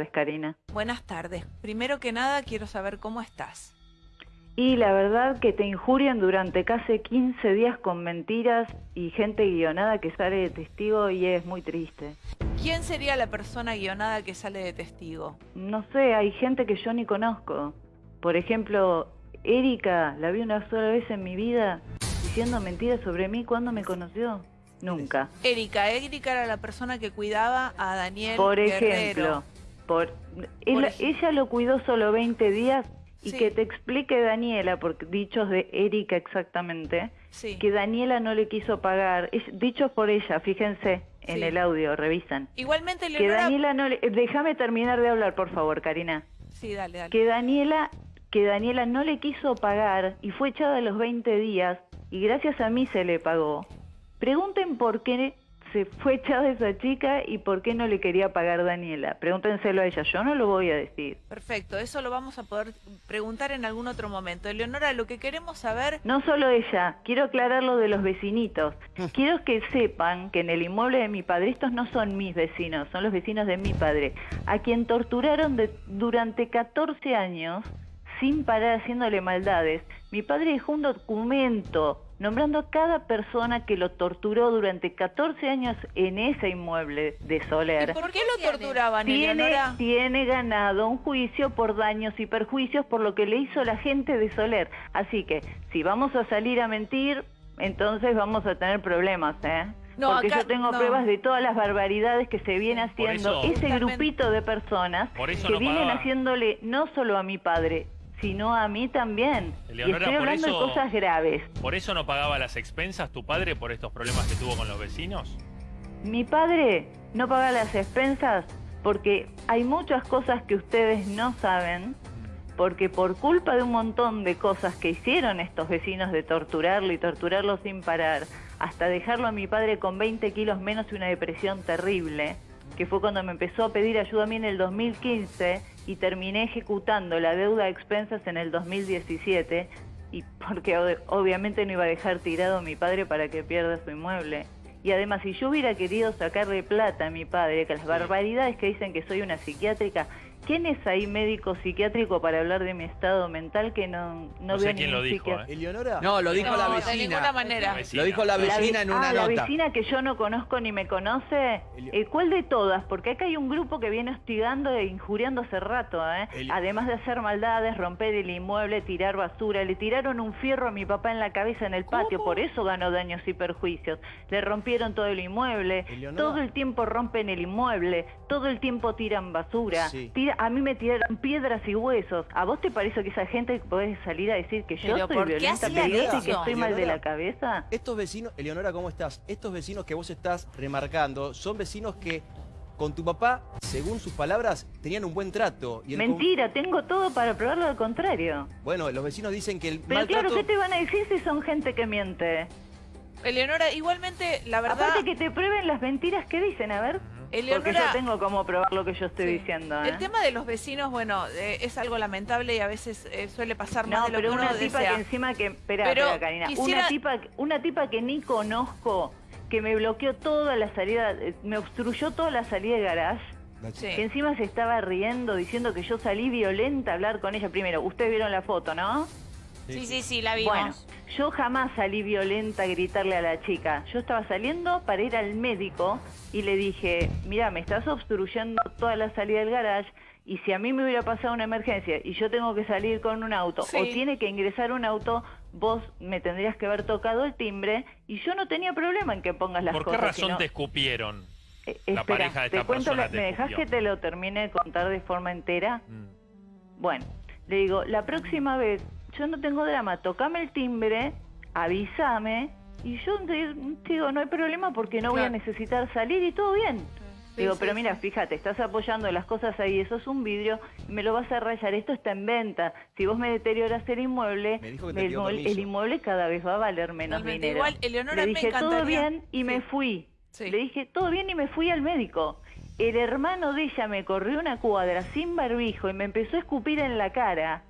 tardes, Karina. Buenas tardes. Primero que nada, quiero saber cómo estás. Y la verdad que te injurian durante casi 15 días con mentiras y gente guionada que sale de testigo y es muy triste. ¿Quién sería la persona guionada que sale de testigo? No sé, hay gente que yo ni conozco. Por ejemplo, Erika, la vi una sola vez en mi vida diciendo mentiras sobre mí cuando me conoció. Nunca. Erika, Erika era la persona que cuidaba a Daniel Por Guerrero. Por, él- ella lo cuidó solo 20 días y Sí. que te explique Daniela, porque dichos de Erika exactamente, Sí. que Daniela no le quiso pagar, es- dichos por ella, fíjense en Sí. el audio, revisan. Igualmente, Que Leonora... Daniela no le... Déjame terminar de hablar, por favor, Karina. Sí, dale, dale. Que Daniela, que Daniela no le quiso pagar y fue echada a los 20 días y gracias a mí se le pagó. Pregunten por qué se fue echada esa chica y por qué no le quería pagar Daniela. Pregúntenselo a ella, yo no lo voy a decir. Perfecto, eso lo vamos a poder preguntar en algún otro momento. Leonora, lo que queremos saber... No solo ella, quiero aclarar lo de los vecinitos. Quiero que sepan que en el inmueble de mi padre, estos no son mis vecinos, son los vecinos de mi padre, a quien torturaron de- durante 14 años sin parar haciéndole maldades. Mi padre dejó un documento nombrando a cada persona que lo torturó durante 14 años en ese inmueble de ¿Y Soler. por qué lo torturaban, Tiene, tiene ganado un juicio por daños y perjuicios por lo que le hizo la gente de Soler. Así que si vamos a salir a mentir, entonces vamos a tener problemas, ¿eh? No, Porque acá- yo tengo no. pruebas de todas las barbaridades que se viene haciendo eso- ese grupito de personas Por eso que no vienen pagaba. haciéndole no solo a mi padre, sino a mí también. y estoy por hablando eso- de cosas graves. ¿Por eso no pagaba las expensas tu padre por estos problemas que tuvo con los vecinos? Mi padre no paga las expensas porque hay muchas cosas que ustedes no saben, porque por culpa de un montón de cosas que hicieron estos vecinos de torturarlo y torturarlo sin parar, hasta dejarlo a mi padre con 20 kilos menos y una depresión terrible, que fue cuando me empezó a pedir ayuda a mí en el 2015 y terminé ejecutando la deuda de expensas en el 2017, y porque ob- obviamente no iba a dejar tirado a mi padre para que pierda su inmueble. Y además, si yo hubiera querido sacarle plata a mi padre, que las barbaridades que dicen que soy una psiquiátrica, ¿quién es ahí médico psiquiátrico para hablar de mi estado mental que no, no, No sé veo quién lo dijo? ¿eh? ¿Eleonora? No, lo dijo No, la de vecina. ninguna manera. Vecina. Lo dijo la La vecina ve- en una ah, la nota. vecina que yo no conozco ni me conoce. Eh, ¿Cuál de todas? Porque acá hay un grupo que viene hostigando e injuriando hace rato, ¿eh? Además de hacer maldades, romper el inmueble, tirar basura. Le tiraron un fierro a mi papá en la cabeza en el patio, por eso ganó daños y perjuicios. Le rompieron todo el inmueble. Eleonora. Todo el tiempo rompen el inmueble. Todo el tiempo tiran basura. Sí. Tira- a mí me tiraron piedras y huesos. ¿A vos te parece que esa gente puede salir a decir que yo soy ¿por qué violenta, peligrosa y que estoy mal de la cabeza? Estos vecinos, Eleonora, ¿cómo estás? Estos vecinos que vos estás remarcando son vecinos que con tu papá, según sus palabras, tenían un buen trato. Y el con- Mentira, tengo todo para probarlo al contrario. Bueno, los vecinos dicen que el Pero maltrato... claro, ¿qué te van a decir si son gente que miente? Eleonora, igualmente, la verdad... Aparte que te prueben las mentiras que dicen, a ver. Porque yo tengo como probar lo que yo estoy sí. diciendo. ¿eh? El tema de los vecinos, bueno, eh, es algo lamentable y a veces eh, suele pasar más No, de lo pero que uno una tipa desea. que encima que... Espera, Pero espera, Karina. quisiera- Una, tipa, una tipa que ni conozco, que me bloqueó toda la salida, eh, me obstruyó toda la salida de garage. Sí. Que encima se estaba riendo, diciendo que yo salí violenta a hablar con ella. Primero, ustedes vieron la foto, ¿no? Sí, sí, sí, la vimos. Bueno, yo jamás salí violenta a gritarle a la chica. Yo estaba saliendo para ir al médico y le dije, mira, me estás obstruyendo toda la salida del garage y si a mí me hubiera pasado una emergencia y yo tengo que salir con un auto Sí. o tiene que ingresar un auto, vos me tendrías que haber tocado el timbre y yo no tenía problema en que pongas las ¿Por qué cosas. razón no- te escupieron? Eh, la espera, pareja de te esta cuento la- persona te ¿Me dejas escupió? que te lo termine de contar de forma entera? Mm. Bueno, le digo, la próxima vez, yo no tengo drama, tocame el timbre, avísame, y yo te- digo, no hay problema porque no voy a necesitar salir y todo bien. Sí, digo, sí, pero sí. mira, fíjate, estás apoyando las cosas ahí, eso es un vidrio, y me lo vas a rayar, esto está en venta. Si vos me deterioras el inmueble, Me dijo que te el, inmueble- permiso. el inmueble cada vez va a valer menos dinero. Igual, Eleonora, Le me dije, todo bien, y me fui. Sí. Le dije, todo bien y me fui al médico. El hermano de ella me corrió una cuadra sin barbijo y me empezó a escupir en la cara.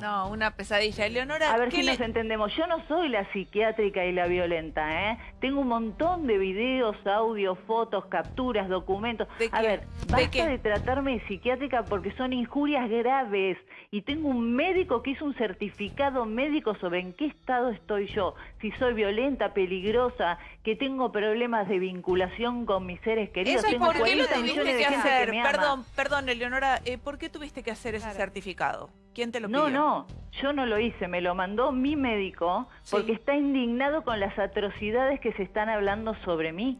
No, una pesadilla. Eleonora, A ver ¿qué si le- nos entendemos. Yo no soy la psiquiátrica y la violenta, ¿eh? Tengo un montón de videos, audios, fotos, capturas, documentos. ¿De A qué? ver, ¿De basta qué? de, tratarme de psiquiátrica porque son injurias graves. Y tengo un médico que hizo un certificado médico sobre en qué estado estoy yo. Si soy violenta, peligrosa, que tengo problemas de vinculación con mis seres queridos. Eso es tengo ¿Por qué lo 40 tuviste que hacer? que perdón, perdón, Eleonora, eh, ¿por qué tuviste que hacer ese certificado? ¿Quién te lo pidió? No, no, yo no lo hice, me lo mandó mi médico Sí. porque está indignado con las atrocidades que se están hablando sobre mí.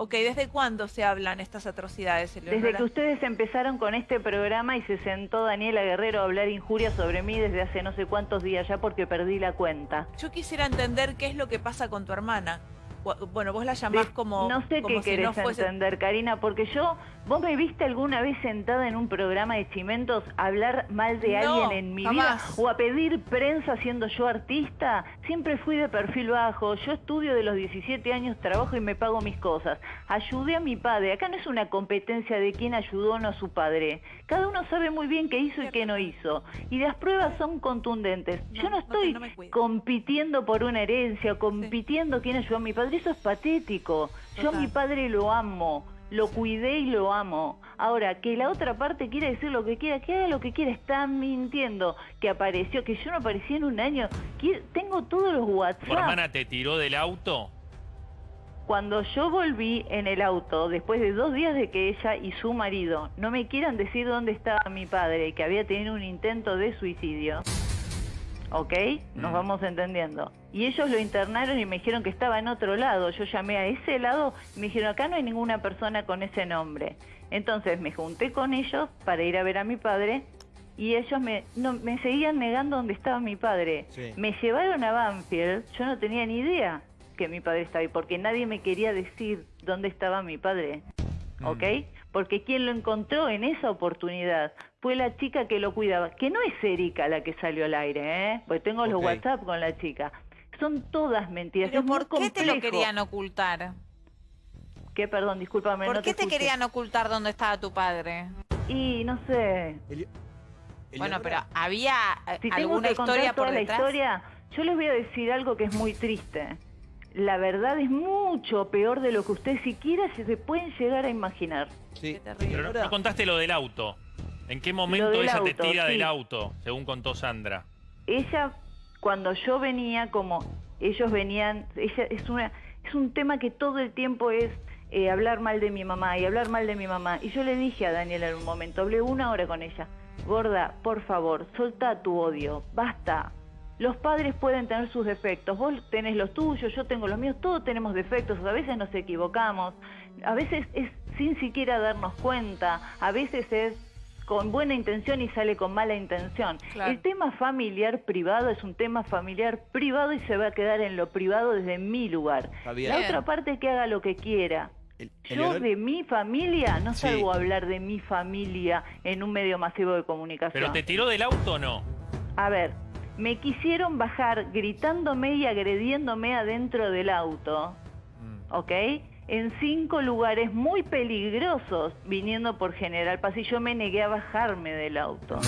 Ok, ¿desde cuándo se hablan estas atrocidades, Eleonora? Desde que ustedes empezaron con este programa y se sentó Daniela Guerrero a hablar injurias sobre mí desde hace no sé cuántos días ya porque perdí la cuenta. Yo quisiera entender qué es lo que pasa con tu hermana. Bueno, vos la llamás como, no sé como qué si querés no fuese... entender, Karina, porque yo, vos me viste alguna vez sentada en un programa de cimentos a hablar mal de No, alguien en mi jamás. vida o a pedir prensa siendo yo artista. Siempre fui de perfil bajo. Yo estudio de los 17 años, trabajo y me pago mis cosas. Ayudé a mi padre. Acá no es una competencia de quién ayudó o no a su padre. Cada uno sabe muy bien qué hizo y qué no hizo. Y las pruebas son contundentes. No, yo no estoy no compitiendo por una herencia, compitiendo quién ayudó a mi padre. Eso es patético. Yo a mi padre lo amo, lo cuidé y lo amo. Ahora, que la otra parte quiera decir lo que quiera, que haga lo que quiera, está mintiendo. Que apareció, que yo no aparecí en un año. Tengo todos los ¿Tu WhatsApp. hermana te tiró del auto? Cuando yo volví en el auto, después de dos días de que ella y su marido no me quieran decir dónde estaba mi padre, que había tenido un intento de suicidio, ¿ok? Nos Mm. vamos entendiendo. Y ellos lo internaron y me dijeron que estaba en otro lado. Yo llamé a ese lado y me dijeron, acá no hay ninguna persona con ese nombre. Entonces me junté con ellos para ir a ver a mi padre y ellos me, no, me seguían negando dónde estaba mi padre. Sí. Me llevaron a Banfield, yo no tenía ni idea que mi padre estaba ahí, porque nadie me quería decir dónde estaba mi padre, ¿ok? Porque quien lo encontró en esa oportunidad fue la chica que lo cuidaba, que no es Erika la que salió al aire, ¿eh? Porque tengo los. WhatsApp con la chica. Son todas mentiras. Pero es muy ¿por qué te lo querían ocultar? ¿Qué? Perdón, discúlpame. ¿Por no qué te querían ocultar dónde estaba tu padre? Y no sé, Bueno, pero había eh, Si tengo alguna que contar historia por toda la detrás. historia, yo les voy a decir algo que es muy triste. La verdad es mucho peor de lo que ustedes siquiera se pueden llegar a imaginar. Sí. Qué terrible. Pero no, no contaste lo del auto. ¿En qué momento ella te tira sí. del auto, según contó Sandra? Ella, cuando yo venía, como ellos venían, ella es una, es un tema que todo el tiempo es eh, hablar mal de mi mamá y hablar mal de mi mamá. Y yo le dije a Daniela en un momento, hablé una hora con ella, gorda, por favor, solta tu odio, basta. Los padres pueden tener sus defectos, vos tenés los tuyos, yo tengo los míos, todos tenemos defectos, a veces nos equivocamos, a veces es sin siquiera darnos cuenta, a veces es con buena intención y sale con mala intención. Claro. El tema familiar privado es un tema familiar privado y se va a quedar en lo privado desde mi lugar. La otra parte que haga lo que quiera. El- Yo de mi familia no Sí. salgo a hablar de mi familia en un medio masivo de comunicación. ¿Pero te tiró del auto o no? A ver, me quisieron bajar gritándome y agrediéndome adentro del auto, Mm. ¿ok? En cinco lugares muy peligrosos viniendo por General Paz y yo me negué a bajarme del auto.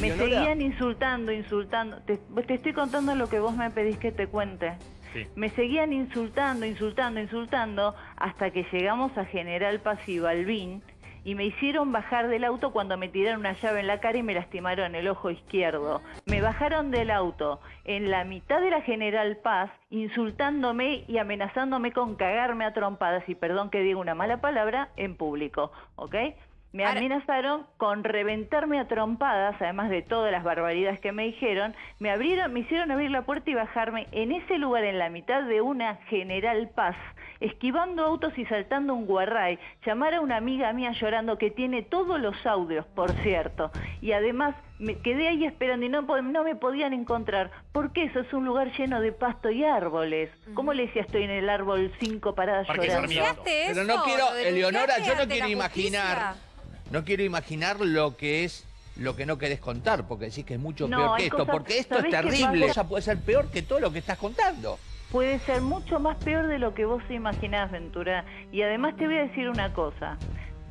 Me seguían insultando, insultando. Te, te estoy contando lo que vos me pedís que te cuente. Sí. Me seguían insultando, insultando, insultando, hasta que llegamos a General Paz y Balbín y me hicieron bajar del auto cuando me tiraron una llave en la cara y me lastimaron el ojo izquierdo. Me bajaron del auto en la mitad de la General Paz, insultándome y amenazándome con cagarme a trompadas, y perdón que diga una mala palabra, en público, ¿ok? Me amenazaron con reventarme a trompadas, además de todas las barbaridades que me dijeron. Me abrieron, me hicieron abrir la puerta y bajarme en ese lugar, en la mitad de una General Paz, esquivando autos y saltando un guarray. Llamar a una amiga mía llorando que tiene todos los audios, por cierto. Y además me quedé ahí esperando y no, no me podían encontrar. porque eso es un lugar lleno de pasto y árboles? ¿Cómo le decía estoy en el árbol cinco paradas Parque llorando? Sarmiento. ¿Denunciaste Pero no quiero, ¿Lo Eleonora, yo no quiero imaginar, justicia? No quiero imaginar lo que es lo que no querés contar, porque decís que es mucho No, peor que esto, cosas- porque esto es ¿sabés qué terrible, cosa puede ser peor que todo lo que estás contando. puede ser mucho más peor de lo que vos imaginás, Ventura. Y además te voy a decir una cosa.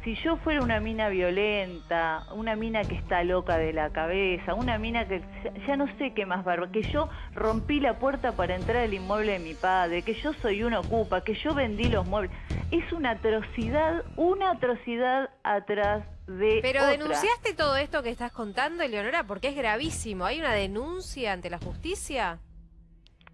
Si yo fuera una mina violenta, una mina que está loca de la cabeza, una mina que ya- no sé qué más barba, que yo rompí la puerta para entrar al inmueble de mi padre, que yo soy una ocupa, que yo vendí los muebles, es una atrocidad, una atrocidad atrás de Pero otra. denunciaste todo esto que estás contando, Eleonora, porque es gravísimo. ¿Hay una denuncia ante la justicia?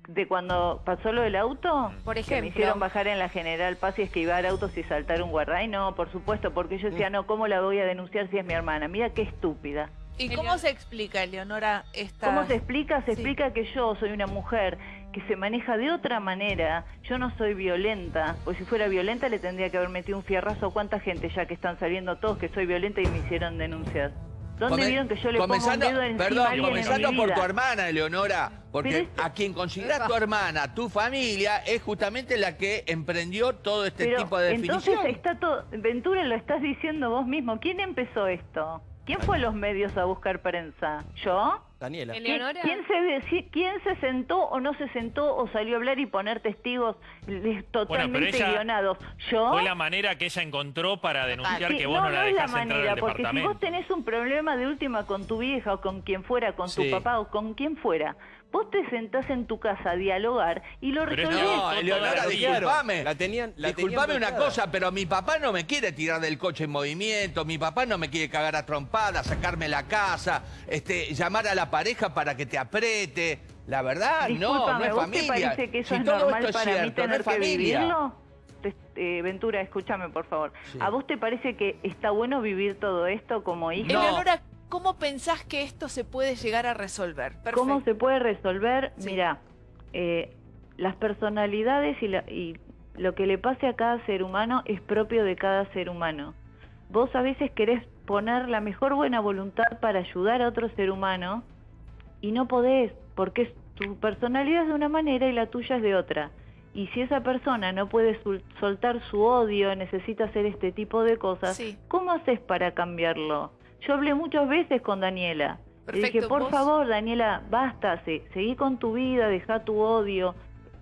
De cuando pasó lo del auto, Por que me ejemplo. hicieron bajar en la General Paz y esquivar autos y saltar un guarday, no, por supuesto, porque yo decía, no, ¿cómo la voy a denunciar si es mi hermana? Mira qué estúpida. ¿Y cómo se explica, Eleonora, esta... ¿Cómo se explica? Se Sí. explica que yo soy una mujer que se maneja de otra manera, yo no soy violenta, pues si fuera violenta le tendría que haber metido un fierrazo. ¿Cuánta gente ya que están saliendo todos que soy violenta y me hicieron denunciar? ¿Dónde Come- vieron que yo le pongo un dedo encima Perdón, comenzando por tu hermana, Eleonora. Porque esto- a quien consideras tu hermana, tu familia, es justamente la que emprendió todo este Pero tipo de entonces definición. está todo, Ventura lo estás diciendo vos mismo. ¿Quién empezó esto? ¿Quién fue a los medios a buscar prensa? ¿Yo? Daniela. El- ¿Quién, Eleonora. quién se, quién se sentó o no se sentó o salió a hablar y poner testigos totalmente guionados? ¿Yo? Fue la manera que ella encontró para denunciar Sí, que vos no, la es la dejás entrar manera, al porque si vos tenés un problema de última con tu vieja o con quien fuera, con Sí. tu papá o con quien fuera, vos te sentás en tu casa a dialogar y lo resolvés. No, Eleonora, disculpame. La tenían, la Disculpame tenían una cosa, pero mi papá no me quiere tirar del coche en movimiento, mi papá no me quiere cagar a trompadas, sacarme la casa, este, llamar a la pareja para que te apriete. La verdad, no, no es ¿vos familia. te parece que eso Si es todo normal esto es para mí cierto, no tener es que vivirlo? Eh, Ventura, escúchame por favor. Sí. ¿A vos te parece que está bueno vivir todo esto como hija? No. ¿Cómo pensás que esto se puede llegar a resolver? Perfecto. ¿Cómo se puede resolver? Sí. Mira, eh, las personalidades y, la- y lo que le pase a cada ser humano es propio de cada ser humano. Vos a veces querés poner la mejor buena voluntad para ayudar a otro ser humano y no podés, porque es- tu personalidad es de una manera y la tuya es de otra. Y si esa persona no puede soltar su odio, necesita hacer este tipo de cosas, Sí. ¿cómo haces para cambiarlo? Yo hablé muchas veces con Daniela. Le dije, Perfecto, por vos- favor, Daniela, basta, se- seguí con tu vida, deja tu odio.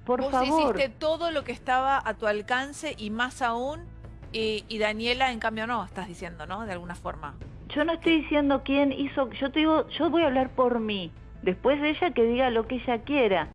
Por Vos favor. hiciste todo lo que estaba a tu alcance y más aún, y, y Daniela, en cambio, no, estás diciendo, ¿no? De alguna forma. Yo no estoy diciendo quién hizo, yo te digo, yo voy a hablar por mí. Después de ella que diga lo que ella quiera.